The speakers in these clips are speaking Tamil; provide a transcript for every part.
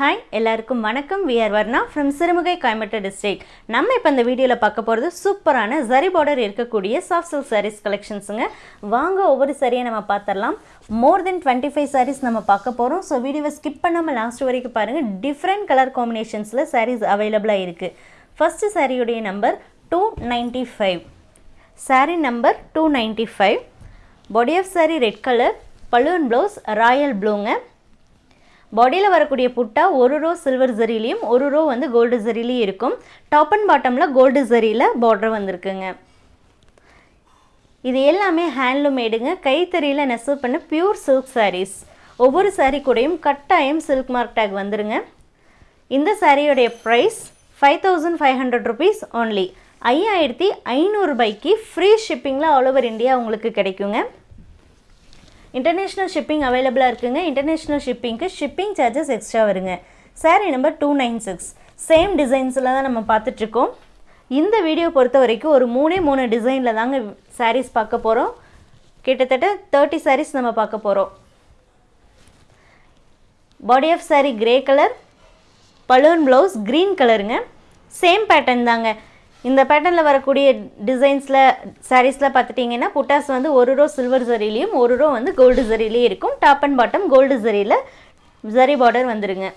ஹாய் எல்லாருக்கும் வணக்கம். We are Varna from Sirumugai Coimbatore district நம்ம இப்போ இந்த வீடியோவில் பார்க்க போகிறது சூப்பரான ஜரி பார்டர் இருக்கக்கூடிய சாஃப்ட் சில்க் சாரீஸ் கலெக்ஷன்ஸுங்க வாங்க ஒவ்வொரு சரியை நம்ம பார்த்துடலாம். More than twenty five sarees நம்ம பார்க்க போகிறோம் ஸோ வீடியோவை ஸ்கிப் பண்ணாமல் லாஸ்ட் வரைக்கும் பாருங்கள் டிஃப்ரெண்ட் கலர் காம்பினேஷன்ஸில் சாரீஸ் அவைலபிளாக இருக்குது ஃபஸ்ட்டு சாரியுடைய number two ninety five saree number two ninety five body of saree red colour balloon blouse royal ப்ளூங்க பாடியில் வரக்கூடிய புட்டா ஒரு ரோ சில்வர் ஜரிலையும் ஒரு ரோ வந்து கோல்டு ஜரிலையும் இருக்கும். டாப் அண்ட் பாட்டமில் கோல்டு ஜரியில் பார்டர் வந்திருக்குங்க. இது எல்லாமே ஹேண்ட்லூமேடுங்க கைத்தறியில் நெசவு பண்ண பியூர் சில்க் சாரீஸ் ஒவ்வொரு சாரீ கூடயும் கட்டாயம் சில்க் மார்க் டேக் வந்துருங்க. இந்த சாரியோடைய price five thousand five hundred rupees only ஐயாயிரத்தி ஐநூறுபாய்க்கு ஃப்ரீ ஷிப்பிங்கில் ஆல் ஓவர் இந்தியா உங்களுக்கு கிடைக்குங்க. இன்டர்நேஷ்னல் ஷிப்பிங் அவைலபிளாக இருக்குங்க. இன்டர்நேஷ்னல் ஷிப்பிங்க்கு ஷிப்பிங் சார்ஜஸ் எக்ஸ்ட்ரா வருங்க. Saree number two nine six same டிசைன்ஸில் தான் நம்ம பார்த்துட்ருக்கோம். இந்த வீடியோ பொறுத்த வரைக்கும் ஒரு மூணே மூணு டிசைனில் தாங்க சாரீஸ் பார்க்க போகிறோம் கிட்டத்தட்ட தேர்ட்டி சாரீஸ் நம்ம பார்க்க போகிறோம் body of saree grey colour balloon blouse green கலருங்க சேம் பேட்டர்ன் தாங்க. இந்த பேட்டர்னில் வரக்கூடிய டிசைன்ஸில் சாரீஸில் பார்த்துட்டிங்கன்னா புட்டாஸ் வந்து ஒரு ரோ சில்வர் ஜரிலையும் ஒரு ரோ வந்து கோல்டு ஜரிலையும் இருக்கும். டாப் அண்ட் பாட்டம் கோல்டு ஜரியில் ஜரி பார்டர் வந்துடுங்க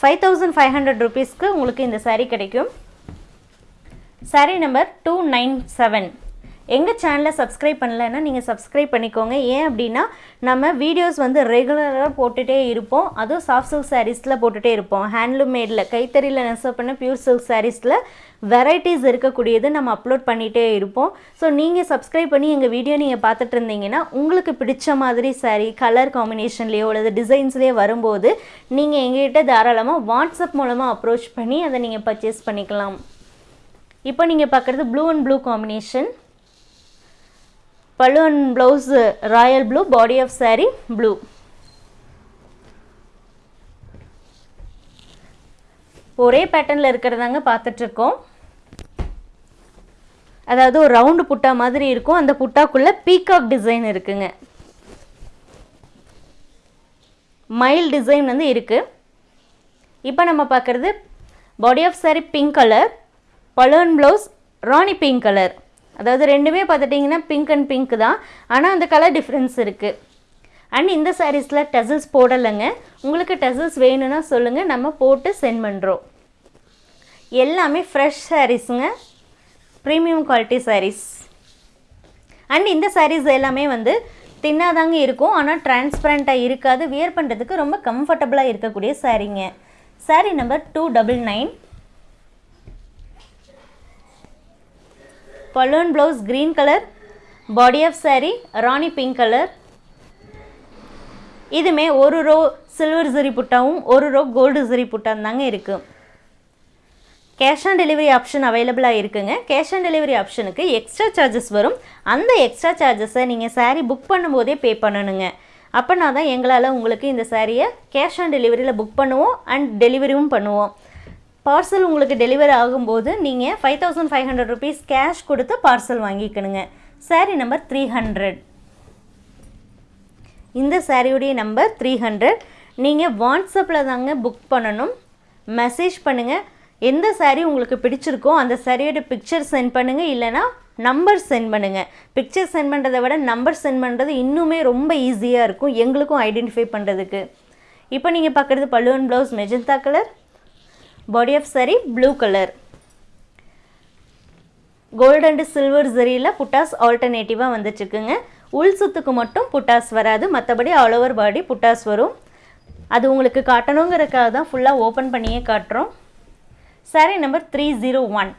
ஃபைவ் தௌசண்ட் ஃபைவ் ஹண்ட்ரட் ருபீஸ்க்கு உங்களுக்கு இந்த சாரீ கிடைக்கும். Saree number two nine seven எங்கள் சேனலை சப்ஸ்கிரைப் பண்ணலைன்னா நீங்கள் சப்ஸ்கிரைப் பண்ணிக்கோங்க. ஏன் அப்படின்னா நம்ம வீடியோஸ் வந்து ரெகுலராக போட்டுகிட்டே இருப்போம். அதுவும் சாஃப்ட் சில்க் சாரீஸில் போட்டுகிட்டே இருப்போம். ஹேண்ட்லூம் மேடில் கைத்தறியில் நெசவு பண்ண பியூர் சில்க் சாரீஸில் வெரைட்டிஸ் இருக்கக்கூடியது நம்ம அப்லோட் பண்ணிகிட்டே இருப்போம். ஸோ நீங்கள் சப்ஸ்கிரைப் பண்ணி எங்கள் வீடியோ நீங்கள் பார்த்துட்டு இருந்தீங்கன்னா உங்களுக்கு பிடிச்ச மாதிரி சாரீ கலர் காம்பினேஷன்லேயோ அல்லது டிசைன்ஸ்லேயோ வரும்போது நீங்கள் எங்ககிட்ட தாராளமாக வாட்ஸ்அப் மூலமாக அப்ரோச் பண்ணி அதை நீங்கள் பர்ச்சேஸ் பண்ணிக்கலாம். இப்போ நீங்கள் பார்க்குறது blue and blue combination pallu and blouse royal blue body of saree blue ஒரே பேட்டர்னில் இருக்கிறதாங்க பார்த்துட்ருக்கோம். அதாவது ஒரு ரவுண்டு புட்டா மாதிரி இருக்கும். அந்த புட்டாக்குள்ளே பீகாக் டிசைன் இருக்குங்க. மைல் டிசைன் வந்து இருக்குது இப்போ நம்ம பார்க்குறது body of saree pink colour balloon blouse rani pink colour அதாவது ரெண்டுமே பார்த்துட்டிங்கன்னா பிங்க் அண்ட் பிங்க் தான். ஆனால் அந்த கலர் டிஃப்ரென்ஸ் இருக்குது அண்ட் இந்த சாரீஸில் டெசல்ஸ் போடலைங்க. உங்களுக்கு டெசல்ஸ் வேணும்னா சொல்லுங்கள் நம்ம போட்டு சென்ட் பண்ணுறோம் எல்லாமே ஃப்ரெஷ் சாரீஸுங்க ப்ரீமியம் குவாலிட்டி சாரீஸ் அண்ட் இந்த சாரீஸ் எல்லாமே வந்து தின்னாதாங்க இருக்கும். ஆனால் டிரான்ஸ்பரண்ட்டாக இருக்காது. வியர் பண்ணுறதுக்கு ரொம்ப கம்ஃபர்டபுளாக இருக்கக்கூடிய சாரீங்க saree number two double nine balloon blouse green colour body of saree rani pink colour இதுமே ஒரு ரோ சில்வர் ஜரி புட்டாவும் ஒரு ரோ கோல்டு ஜரி புட்டான் தாங்க இருக்குது கேஷ் ஆன் டெலிவரி ஆப்ஷன் அவைலபிளாக இருக்குங்க. கேஷ் ஆன் டெலிவரி ஆப்ஷனுக்கு எக்ஸ்ட்ரா சார்ஜஸ் வரும். அந்த எக்ஸ்ட்ரா சார்ஜஸை நீங்கள் சாரீ புக் பண்ணும்போதே பே பண்ணணுங்க. அப்போனா தான் எங்களால் உங்களுக்கு இந்த சாரியை கேஷ் ஆன் டெலிவரியில் புக் பண்ணுவோம் அண்ட் டெலிவரியும் பண்ணுவோம். பார்சல் உங்களுக்கு டெலிவரி ஆகும்போது நீங்கள் five thousand five hundred rupees cash கொடுத்து பார்சல் வாங்கிக்கணுங்க. சாரீ நம்பர் த்ரீ ஹண்ட்ரட் இந்த சாரியுடைய நம்பர் த்ரீ ஹண்ட்ரட் நீங்கள் வாட்ஸ்அப்பில் தாங்க புக் பண்ணணும். மெசேஜ் பண்ணுங்கள் எந்த சாரீ உங்களுக்கு பிடிச்சிருக்கோ அந்த சாரியோட பிக்சர் சென்ட் பண்ணுங்கள் இல்லைனா நம்பர் சென்ட் பண்ணுங்கள் பிக்சர் சென்ட் பண்ணுறதை விட நம்பர் சென்ட் பண்ணுறது இன்னுமே ரொம்ப ஈஸியாக இருக்கும். எங்களுக்கும் ஐடென்டிஃபை பண்ணுறதுக்கு இப்போ நீங்கள் பார்க்குறது பல்லுவன் blouse magenta colour body of saree blue colour gold and silver ஜரியில் புட்டாஸ் ஆல்டர்னேட்டிவாக வந்துட்டுருக்குங்க உள் சுத்துக்கு மட்டும் புட்டாஸ் வராது. மற்றபடி ஆல் ஓவர் பாடி புட்டாஸ் வரும். அது உங்களுக்கு காட்டணுங்கிறதுக்காக தான் ஃபுல்லாக ஓப்பன் பண்ணியே காட்டுறோம். Saree number three zero one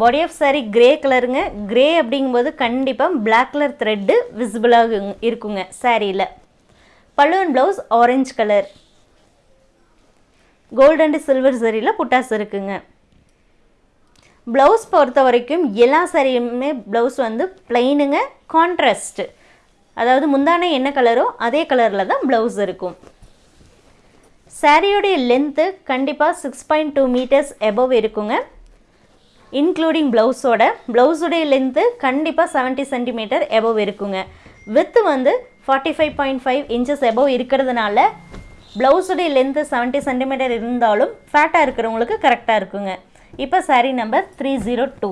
body of saree grey கலருங்க கிரே அப்படிங்கும்போது கண்டிப்பாக பிளாக் கலர் த்ரெட்டு விசிபிளாக இருக்குங்க சாரியில் பல்லுவன் blouse orange colour gold and silver சரியில் புட்டாஸ் இருக்குங்க. ப்ளவுஸ் பொறுத்த வரைக்கும் எல்லா சரியுமே ப்ளவுஸ் வந்து பிளெயினுங்க கான்ட்ராஸ்ட்டு அதாவது முந்தான என்ன கலரோ அதே கலரில் தான் ப்ளவுஸ் இருக்கும். சாரியோடைய லென்த்து கண்டிப்பாக six point two metres above இருக்குங்க. இன்க்ளூடிங் ப்ளவுஸோட ப்ளவுஸோடைய லென்த்து கண்டிப்பாக செவன்ட்டி சென்டிமீட்டர் எபவ் இருக்குங்க. வித்து வந்து forty five point five inches above இருக்கிறதுனால ப்ளவுஸுடைய லென்த்து செவன்ட்டி சென்டிமீட்டர் இருந்தாலும் ஃபேட்டாக இருக்கிறவங்களுக்கு கரெக்டாக இருக்குங்க. இப்போ saree number three zero two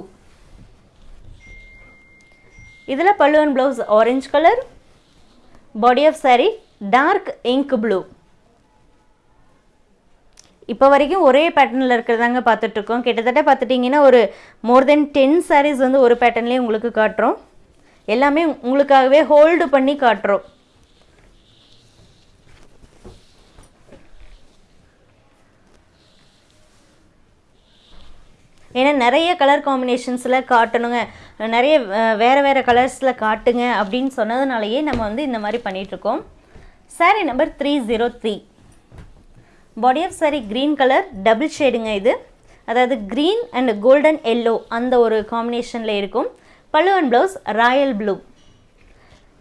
இதில் பல்லுவன் blouse orange colour body of saree dark ink blue இப்போ வரைக்கும் ஒரே பேட்டர்னில் இருக்கிறதாங்க பார்த்துட்ருக்கோம் கிட்டத்தட்ட பார்த்துட்டிங்கன்னா ஒரு மோர் தென் டென் சாரீஸ் வந்து ஒரு பேட்டர்ன்லேயே உங்களுக்கு காட்டுறோம். எல்லாமே உங்களுக்காகவே ஹோல்டு பண்ணி காட்டுறோம். ஏன்னா நிறைய கலர் காம்பினேஷன்ஸில் காட்டணுங்க. நிறைய வேறு வேறு கலர்ஸில் காட்டுங்க அப்படின்னு சொன்னதுனாலயே நம்ம வந்து இந்த மாதிரி பண்ணிகிட்ருக்கோம் saree number three zero three body of saree green colour double ஷேடுங்க இது. அதாவது க்ரீன் அண்ட் கோல்டன் எல்லோ அந்த ஒரு காம்பினேஷனில் இருக்கும். பல்லுவன் ப்ளவுஸ் ராயல் ப்ளூ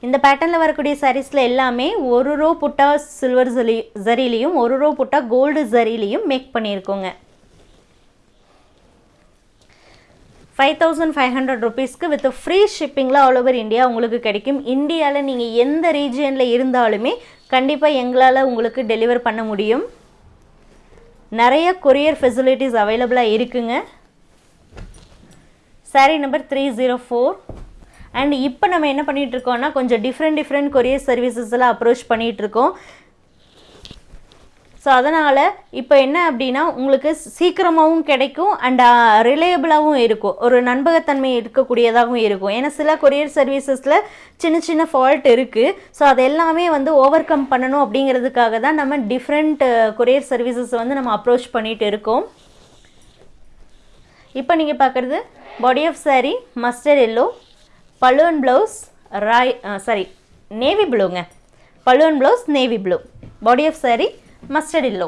இந்த பேட்டர்னில் வரக்கூடிய சாரீஸில் எல்லாமே ஒரு ரோ புட்டா சில்வர் ஜரி ஜரிலையும் ஒரு ரோ புட்டா கோல்டு ஜரிலையும் மேக் பண்ணியிருக்கோங்க. ஃபைவ் தௌசண்ட் ஃபைவ் ஹண்ட்ரட் ருபீஸ்க்கு வித் ஃப்ரீ ஷிப்பிங்கில் ஆல் ஓவர் இந்தியா உங்களுக்கு கிடைக்கும். இந்தியாவில் நீங்கள் எந்த ரீஜியனில் இருந்தாலுமே கண்டிப்பாக எங்களால் உங்களுக்கு டெலிவர் பண்ண முடியும். நிறைய கொரியர் ஃபெசிலிட்டிஸ் அவைலபிளாக இருக்குங்க. Saree number three zero four and இப்போ நம்ம என்ன பண்ணிகிட்ருக்கோன்னா இருக்கோம்னா கொஞ்சம் டிஃப்ரெண்ட் டிஃப்ரெண்ட் கொரியர் சர்வீசஸ்லாம் அப்ரோச் பண்ணிகிட்ருக்கோம் இருக்கோம். ஸோ அதனால் இப்போ என்ன அப்படின்னா உங்களுக்கு சீக்கிரமாகவும் கிடைக்கும் அண்ட் ரிலையபிளாகவும் இருக்கும். ஒரு நண்பகத்தன்மை இருக்கக்கூடியதாகவும் இருக்கும். ஏன்னா சில கொரியர் சர்வீசஸில் சின்ன சின்ன ஃபால்ட் இருக்குது ஸோ அது எல்லாமே வந்து ஓவர் கம் பண்ணணும் அப்படிங்கிறதுக்காக தான் நம்ம டிஃப்ரெண்ட் கொரியர் சர்வீசஸ் வந்து நம்ம அப்ரோச் பண்ணிகிட்டு இருக்கோம். இப்போ நீங்கள் பார்க்குறது body of saree mustard yellow balloon blouse Rai sorry navy ப்ளூங்க balloon blouse navy blue body of saree mustard yellow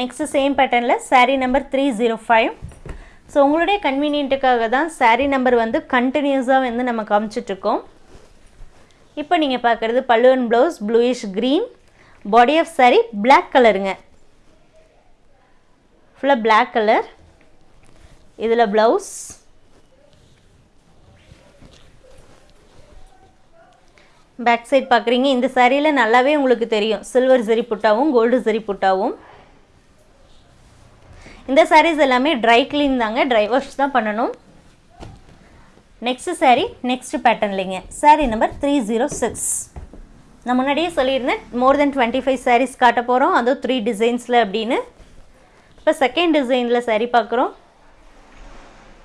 next same பேட்டர்னில் saree number three zero five so உங்களுடைய கன்வீனியன்ட்டுக்காக தான் சாரீ நம்பர் வந்து கண்டினியூஸாக வந்து நம்ம காமிச்சிட்ருக்கோம். இப்போ நீங்கள் பார்க்குறது balloon blouse bluish green body of saree black கலருங்க ஃபுல்லாக பிளாக் கலர் இதில் ப்ளவுஸ் பேக் சைட் பார்க்குறீங்க இந்த சாரியில் நல்லாவே உங்களுக்கு தெரியும். சில்வர் ஜெரி புட்டாவும் கோல்டு ஜெரி புட்டாவும். இந்த சாரீஸ் எல்லாமே ட்ரை க்ளீன் தாங்க. ட்ரை வாஷ் தான் பண்ணணும். நெக்ஸ்ட் saree நெக்ஸ்ட் இல்லைங்க. Saree number three zero six நான் முன்னாடியே சொல்லியிருந்தேன் more then twenty five sarees காட்ட போகிறோம் அதுவும் த்ரீ டிசைன்ஸில் அப்படின்னு. இப்போ செகண்ட் டிசைனில் சாரீ பார்க்குறோம்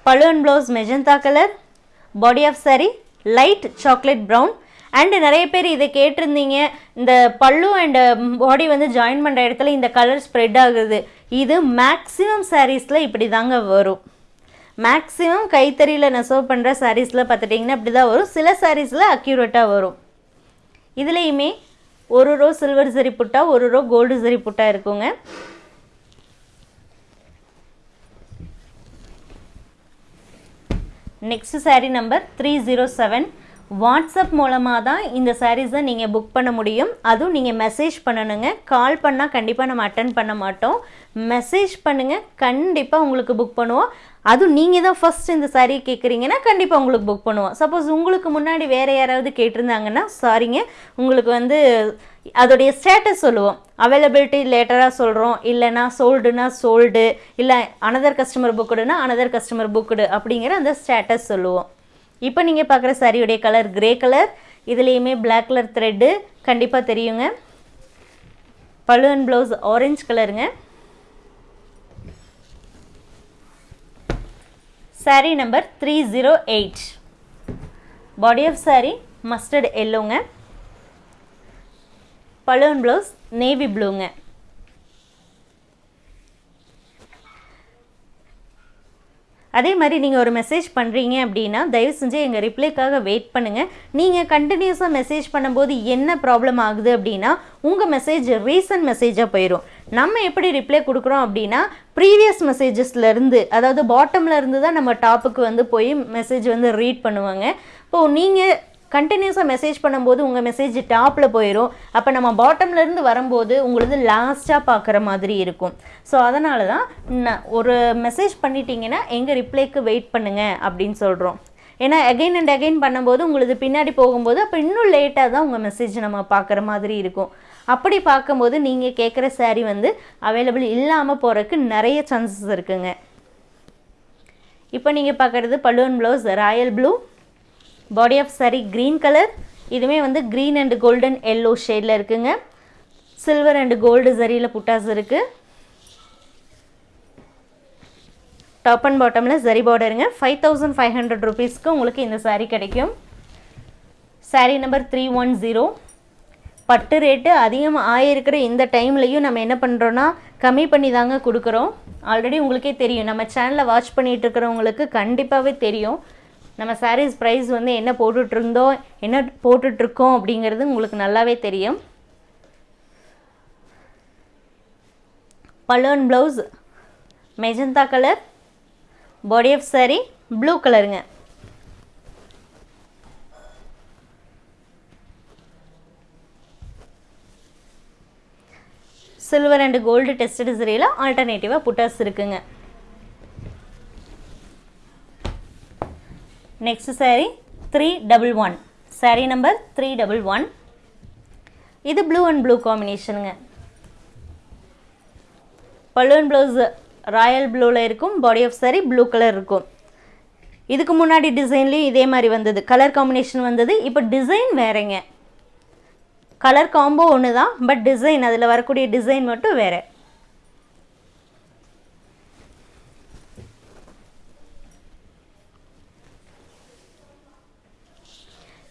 balloon blouse magenta colour body of saree light chocolate brown and நிறைய பேர் இதை கேட்டிருந்தீங்க. இந்த பல்லு அண்ட் பாடி வந்து ஜாயின் பண்ணுற இடத்துல இந்த கலர் ஸ்ப்ரெட் ஆகுது. இது மேக்ஸிமம் சாரீஸில் இப்படி தாங்க வரும். மேக்ஸிமம் கைத்தறியில் நெசவு பண்ணுற சாரீஸில் பார்த்துட்டிங்கன்னா இப்படி தான் வரும். சில சாரீஸில் அக்யூரேட்டாக வரும். இதுலேயுமே ஒரு ரோ சில்வர் சரி புட்டா ஒரு ரோ கோல்டு சரி புட்டா இருக்குங்க. Next saree number three zero seven WhatsApp மூலமாக தான் இந்த சாரீஸை நீங்கள் புக் பண்ண முடியும். அதுவும் நீங்கள் மெசேஜ் பண்ணணுங்க. கால் பண்ணால் கண்டிப்பாக நம்ம அட்டன் பண்ண மாட்டோம். மெசேஜ் பண்ணுங்கள் கண்டிப்பாக உங்களுக்கு புக் பண்ணுவோம். அதுவும் நீங்கள் தான் ஃபஸ்ட் இந்த saree கேட்குறீங்கன்னா கண்டிப்பாக உங்களுக்கு புக் பண்ணுவோம். சப்போஸ் உங்களுக்கு முன்னாடி வேறு யாராவது கேட்டிருந்தாங்கன்னா சாரிங்க உங்களுக்கு வந்து அதோடைய ஸ்டேட்டஸ் சொல்லுவோம். அவைலபிலிட்டி லேட்டராக சொல்கிறோம் இல்லைனா சோல்டுனா சோல்டு இல்லை அனதர் கஸ்டமர் புக்குடுனா அனதர் கஸ்டமர் புக்குடு அப்படிங்கிற அந்த ஸ்டேட்டஸ் சொல்லுவோம். இப்போ நீங்கள் பார்க்குற சாரியுடைய கலர் கிரே கலர் இதுலேயுமே பிளாக் கலர் த்ரெட்டு கண்டிப்பாக தெரியுங்க. பழுவன் ப்ளவுஸ் ஆரஞ்சு கலருங்க saree number three zero eight body of saree mustard எல்லோங்க balloon blouse navy ப்ளூங்க அதே மாதிரி நீங்கள் ஒரு மெசேஜ் பண்ணுறீங்க அப்படின்னா தயவு செஞ்சு எங்கள் ரிப்ளைக்காக வெயிட் பண்ணுங்கள் நீங்கள் கண்டினியூஸாக மெசேஜ் பண்ணும்போது என்ன ப்ராப்ளம் ஆகுது அப்படின்னா உங்கள் மெசேஜ் ரீசன்ட் மெசேஜாக போயிடும் நம்ம எப்படி ரிப்ளை கொடுக்குறோம் அப்படின்னா ப்ரீவியஸ் மெசேஜஸ்லேருந்து அதாவது பாட்டமில் இருந்து தான் நம்ம டாப்புக்கு வந்து போய் மெசேஜ் வந்து ரீட் பண்ணுவாங்க. இப்போது நீங்கள் கண்டினியூஸாக மெசேஜ் பண்ணும்போது உங்கள் மெசேஜ் டாப்பில் போயிடும் அப்போ நம்ம பாட்டம்லேருந்து வரும்போது உங்களது லாஸ்ட்டாக பார்க்குற மாதிரி இருக்கும். ஸோ அதனால தான் ஒரு மெசேஜ் பண்ணிட்டீங்கன்னா எங்கள் ரிப்ளைக்கு வெயிட் பண்ணுங்கள் அப்படின்னு சொல்கிறோம் ஏன்னா அகைன் அண்ட் அகைன் பண்ணும்போது உங்களுக்கு பின்னாடி போகும்போது அப்போ இன்னும் லேட்டாக தான் உங்கள் மெசேஜ் நம்ம பார்க்குற மாதிரி இருக்கும். அப்படி பார்க்கும்போது நீங்கள் கேட்குற சாரீ வந்து அவைலபிள் இல்லாமல் போகிறதுக்கு நிறைய சான்சஸ் இருக்குங்க. இப்போ நீங்கள் பார்க்குறது balloon blouse royal blue body of saree green colour இதுவுமே வந்து க்ரீன் அண்ட் கோல்டன் எல்லோ ஷேடில் இருக்குங்க. சில்வர் அண்ட் கோல்டு சரியில் புட்டாஸ் இருக்குது டாப் அண்ட் பாட்டமில் ஜரி பார்டருங்க ஃபைவ் தௌசண்ட் ஃபைவ் ஹண்ட்ரட் ருபீஸ்க்கு உங்களுக்கு இந்த சாரீ கிடைக்கும். Saree number three one zero பட்டு ரேட்டு அதிகமாக ஆயிருக்கிற இந்த டைம்லையும் நம்ம என்ன பண்ணுறோன்னா கம்மி பண்ணி தாங்க கொடுக்குறோம். ஆல்ரெடி உங்களுக்கே தெரியும். நம்ம சேனலை வாட்ச் பண்ணிகிட்டு இருக்கிறவங்களுக்கு கண்டிப்பாகவே தெரியும். நம்ம சாரீஸ் ப்ரைஸ் வந்து என்ன போட்டுட்ருந்தோம் என்ன போட்டுட்ருக்கோம் அப்படிங்கிறது உங்களுக்கு நல்லாவே தெரியும். Balloon blouse magenta colour body of saree blue கலருங்க சில்வர் அண்ட் கோல்டு டெஸ்டட் சரியில் ஆல்டர்னேட்டிவாக புட்டாஸ் இருக்குங்க. Next saree three double one saree number three double one இது ப்ளூ அண்ட் ப்ளூ காம்பினேஷனுங்க பலூன் ப்ளவுஸ் ராயல் ப்ளூவில் இருக்கும் body of saree blue colour இருக்கும். இதுக்கு முன்னாடி டிசைன்லேயும் இதே மாதிரி வந்தது. கலர் காம்பினேஷன் வந்தது. இப்போ டிசைன் வேறேங்க. கலர் காம்போ ஒன்று தான் பட் டிசைன் அதில் வரக்கூடிய டிசைன் மட்டும் வேறு.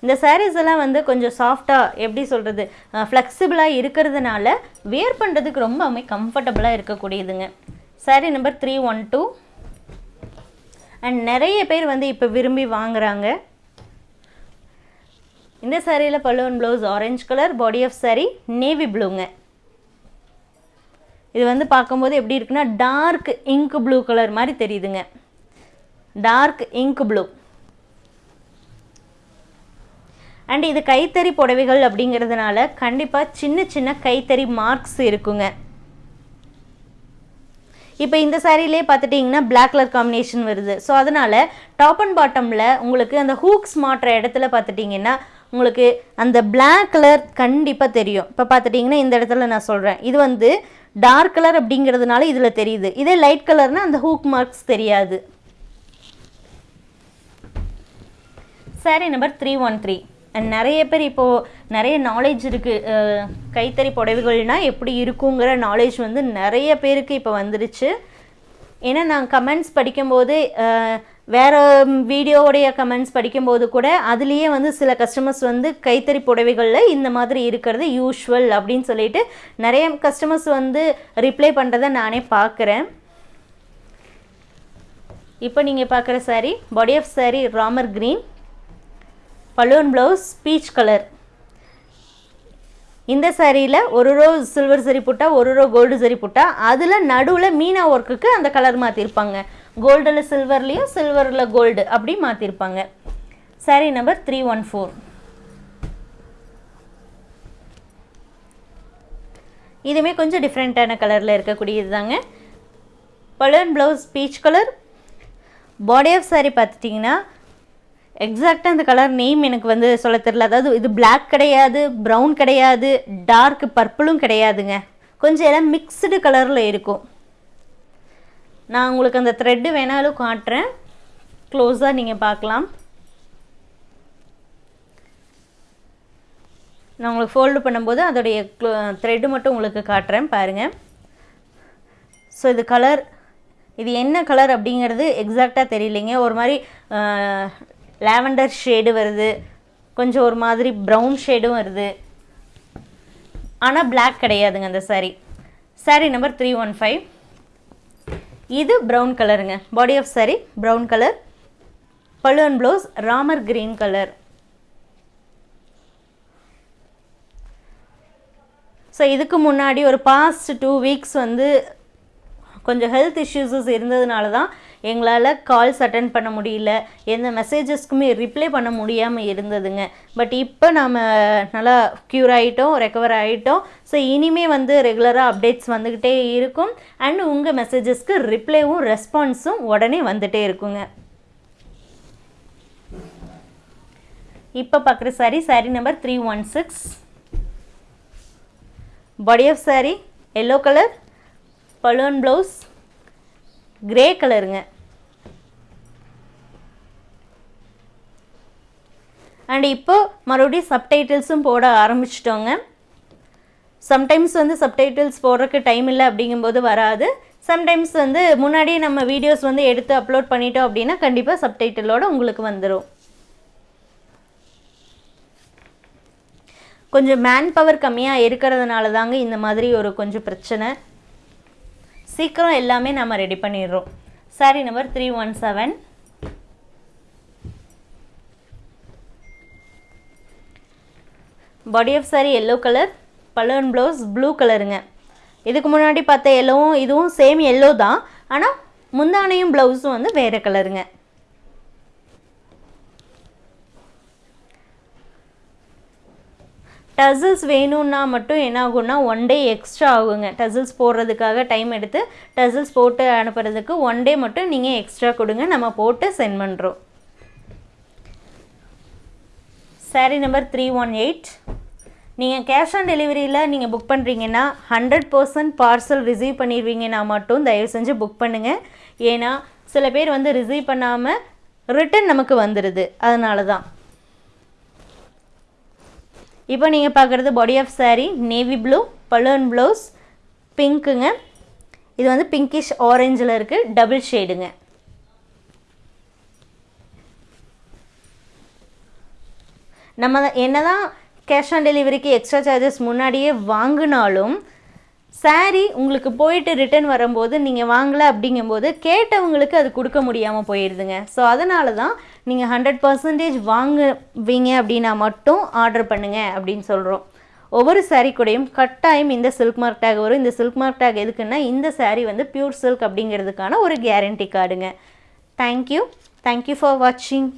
இந்த சாரீஸ் எல்லாம் வந்து கொஞ்சம் சாஃப்டாக எப்படி சொல்கிறது ஃப்ளெக்சிபிளாக இருக்கிறதுனால வியர் பண்ணுறதுக்கு ரொம்பவுமே கம்ஃபர்டபுளாக இருக்கக்கூடியதுங்க. Saree number three one two and நிறைய பேர் வந்து இப்போ விரும்பி வாங்குறாங்க. இந்த சாரியில் balloon blouse orange colour body of saree navy ப்ளூங்க இது வந்து பார்க்கும்போது எப்படி இருக்குன்னா டார்க் இங்க் ப்ளூ கலர் மாதிரி தெரியுதுங்க. டார்க் இங்க் ப்ளூ அண்ட் இது கைத்தறி புடவைகள் அப்படிங்கிறதுனால கண்டிப்பாக சின்ன சின்ன கைத்தறி மார்க்ஸ் இருக்குங்க. இப்போ இந்த சாரிலே பார்த்துட்டிங்கன்னா பிளாக் கலர் காம்பினேஷன் வருது. ஸோ அதனால் டாப் அண்ட் பாட்டமில் உங்களுக்கு அந்த ஹூக்ஸ் மாட்டுற இடத்துல பார்த்துட்டிங்கன்னா உங்களுக்கு அந்த பிளாக் கலர் கண்டிப்பாக தெரியும். இப்போ பார்த்துட்டிங்கன்னா இந்த இடத்துல நான் சொல்கிறேன் இது வந்து டார்க் கலர் அப்படிங்கிறதுனால இதில் தெரியுது. இதே லைட் கலர்னால் அந்த ஹூக் மார்க்ஸ் தெரியாது. Saree number three one three and நிறைய பேர் இப்போது நிறைய நாலேஜ் இருக்குது கைத்தறி புடவைகள்னால் எப்படி இருக்குங்கிற நாலேஜ் வந்து நிறைய பேருக்கு இப்போ வந்துருச்சு. ஏன்னா நான் கமெண்ட்ஸ் படிக்கும்போது வேறு வீடியோவுடைய கமெண்ட்ஸ் படிக்கும்போது கூட அதுலேயே வந்து சில கஸ்டமர்ஸ் வந்து கைத்தறி புடவைகளில் இந்த மாதிரி இருக்கிறது யூஷுவல் அப்படின்னு சொல்லிட்டு நிறைய கஸ்டமர்ஸ் வந்து ரிப்ளை பண்ணுறதை நானே பார்க்குறேன். இப்போ நீங்கள் பார்க்குற sari body of sari Ramar green balloon blouse peach colour இந்த சாரியில் ஒரு ரோ சில்வர் சரி புட்டா ஒரு ரோ கோல்டு சரி புட்டா அதில் நடுவில் மீனா ஒர்க்குக்கு அந்த கலர் மாற்றிருப்பாங்க கோல்டில் சில்வர்லேயும் சில்வரில் கோல்டு அப்படி மாற்றிருப்பாங்க saree number three one four இதுவுமே கொஞ்சம் டிஃப்ரெண்ட்டான கலரில் இருக்கக்கூடியது தாங்க balloon blouse peach colour body of saree பார்த்துட்டிங்கன்னா எக்ஸாக்டாக அந்த கலர் நேம் எனக்கு வந்து சொல்ல தெரில அதாவது இது பிளாக் கிடையாது ப்ரௌன் கிடையாது டார்க் பர்பிளும் கிடையாதுங்க. கொஞ்சம் எல்லாம் மிக்ஸ்டு கலரில் இருக்கும். நான் உங்களுக்கு அந்த த்ரெட்டு வேணாலும் காட்டுறேன். க்ளோஸாக நீங்கள் பார்க்கலாம். நான் உங்களுக்கு ஃபோல்டு பண்ணும்போது அதோடைய த்ரெட்டு மட்டும் உங்களுக்கு காட்டுறேன் பாருங்கள் ஸோ இது கலர் இது என்ன கலர் அப்படிங்கிறது எக்ஸாக்டாக தெரியலைங்க. ஒரு மாதிரி லாவெண்டர் ஷேடு வருது. கொஞ்சம் ஒரு மாதிரி ப்ரௌன் ஷேடும் வருது. ஆனால் பிளாக் கிடையாதுங்க அந்த saree saree number three one five இது ப்ரௌன் கலருங்க body of saree brown colour balloon blouse Ramar green colour so இதுக்கு முன்னாடி ஒரு பாஸ்ட் டூ வீக்ஸ் வந்து கொஞ்சம் ஹெல்த் இஷ்யூஸஸ் இருந்ததுனால தான் எங்களால் கால்ஸ் அட்டன் பண்ண முடியல. எந்த மெசேஜஸ்க்குமே ரிப்ளை பண்ண முடியாமல் இருந்ததுங்க. பட் இப்போ நம்ம நல்லா க்யூர் ஆகிட்டோம் ரெக்கவர் ஆகிட்டோம் ஸோ இனிமே வந்து ரெகுலராக அப்டேட்ஸ் வந்துக்கிட்டே இருக்கும். அண்ட் உங்கள் மெசேஜஸ்க்கு ரிப்ளைவும் ரெஸ்பான்ஸும் உடனே வந்துகிட்டே இருக்குங்க. இப்போ பார்க்குற saree saree number three one six body of saree yellow colour balloon blouse grey கலருங்க அண்ட் இப்போ மறுபடியும் சப்டைட்டில்ஸும் போட ஆரம்பிச்சிட்டோங்க. சம்டைம்ஸ் வந்து சப்டைட்டில்ஸ் போடுறக்கு டைம் இல்லை அப்படிங்கும்போது வராது. சம்டைம்ஸ் வந்து முன்னாடியே நம்ம வீடியோஸ் வந்து எடுத்து அப்லோட் பண்ணிட்டோம் அப்படின்னா கண்டிப்பாக சப்டைட்டிலோட உங்களுக்கு வந்துடும் கொஞ்சம் மேன் பவர் கம்மியாக இருக்கிறதுனால தாங்க இந்த மாதிரி ஒரு கொஞ்சம் பிரச்சனை. சீக்கிரம் எல்லாமே நம்ம ரெடி பண்ணிடுறோம். Saree number three one seven body of saree yellow colour balloon blouse blue கலருங்க இதுக்கு முன்னாடி பார்த்த எல்லோவும் இதுவும் சேம் எல்லோ தான். ஆனால் முந்தானையும் ப்ளவுஸும் வந்து வேறு கலருங்க டசில்ஸ் வேணும்னா மட்டும் என்ன ஆகும்னா ஒன் டே எக்ஸ்ட்ரா ஆகுங்க. டசில்ஸ் போடுறதுக்காக டைம் எடுத்து டசில்ஸ் போட்டு அனுப்புறதுக்கு ஒன் டே மட்டும் நீங்கள் எக்ஸ்ட்ரா கொடுங்க. நம்ம போட்டு சென்ட் பண்ணுறோம் saree number three one eight நீங்கள் கேஷ் ஆன் டெலிவரியில் நீங்கள் புக் பண்ணுறீங்கன்னா ஹண்ட்ரட் பர்சன்ட் பார்சல் ரிசீவ் பண்ணிடுவீங்கன்னா மட்டும் தயவு செஞ்சு புக் பண்ணுங்கள் ஏன்னா சில பேர் வந்து ரிசீவ் பண்ணாமல் ரிட்டன் நமக்கு வந்துடுது அதனால தான் இப்போ நீங்கள் பார்க்குறது body of saree navy blue balloon blouse பிங்க்குங்க இது வந்து பிங்கிஷ் ஆரஞ்சில் இருக்குது டபுள் ஷேடுங்க நம்ம என்ன தான் கேஷ் ஆன் டெலிவரிக்கு எக்ஸ்ட்ரா சார்ஜஸ் முன்னாடியே வாங்கினாலும் சாரீ உங்களுக்கு போயிட்டு ரிட்டர்ன் வரும்போது நீங்கள் வாங்கலை அப்படிங்கும்போது கேட்டவங்களுக்கு அது கொடுக்க முடியாமல் போயிடுதுங்க ஸோ அதனால தான் நீங்கள் ஹண்ட்ரட் பர்சன்டேஜ் வாங்குவீங்க அப்படின்னா மட்டும் ஆர்டர் பண்ணுங்கள் அப்படின்னு சொல்கிறோம் ஒவ்வொரு சாரீ கூடயும் கட்டாயம் இந்த சில்க் மார்க் டேக் வரும். இந்த சில்க் மார்க் டேக் எதுக்குன்னா இந்த சாரீ வந்து பியூர் சில்க் அப்படிங்கிறதுக்கான ஒரு guarantee கார்டுங்க thank you thank you for வாட்சிங்